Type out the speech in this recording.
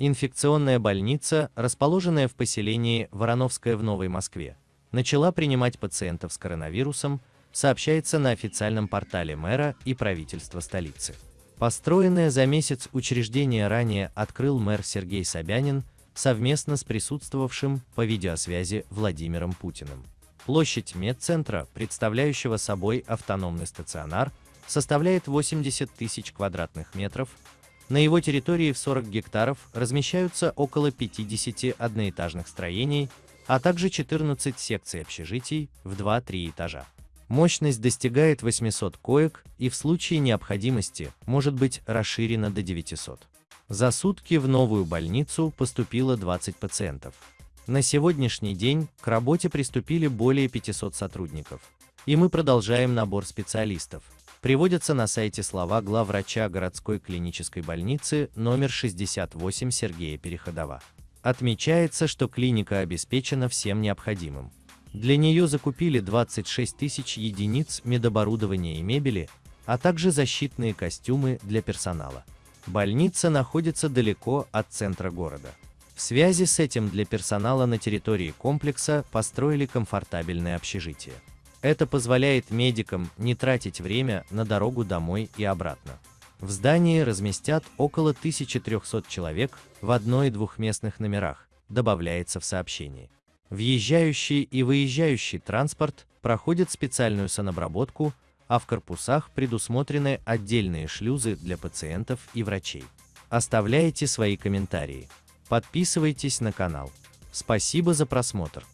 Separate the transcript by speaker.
Speaker 1: Инфекционная больница, расположенная в поселении Вороновское в Новой Москве, начала принимать пациентов с коронавирусом, сообщается на официальном портале мэра и правительства столицы. Построенное за месяц учреждение ранее открыл мэр Сергей Собянин совместно с присутствовавшим по видеосвязи Владимиром Путиным. Площадь медцентра, представляющего собой автономный стационар, составляет 80 тысяч квадратных метров, на его территории в 40 гектаров размещаются около 50 одноэтажных строений, а также 14 секций общежитий в 2-3 этажа. Мощность достигает 800 коек и в случае необходимости может быть расширена до 900. За сутки в новую больницу поступило 20 пациентов. На сегодняшний день к работе приступили более 500 сотрудников, и мы продолжаем набор специалистов, Приводятся на сайте слова главврача городской клинической больницы номер 68 Сергея Переходова. Отмечается, что клиника обеспечена всем необходимым. Для нее закупили 26 тысяч единиц медоборудования и мебели, а также защитные костюмы для персонала. Больница находится далеко от центра города. В связи с этим для персонала на территории комплекса построили комфортабельное общежитие. Это позволяет медикам не тратить время на дорогу домой и обратно. В здании разместят около 1300 человек в одно- и двухместных номерах, добавляется в сообщении. Въезжающий и выезжающий транспорт проходит специальную санобработку, а в корпусах предусмотрены отдельные шлюзы для пациентов и врачей. Оставляйте свои комментарии. Подписывайтесь на канал. Спасибо за просмотр.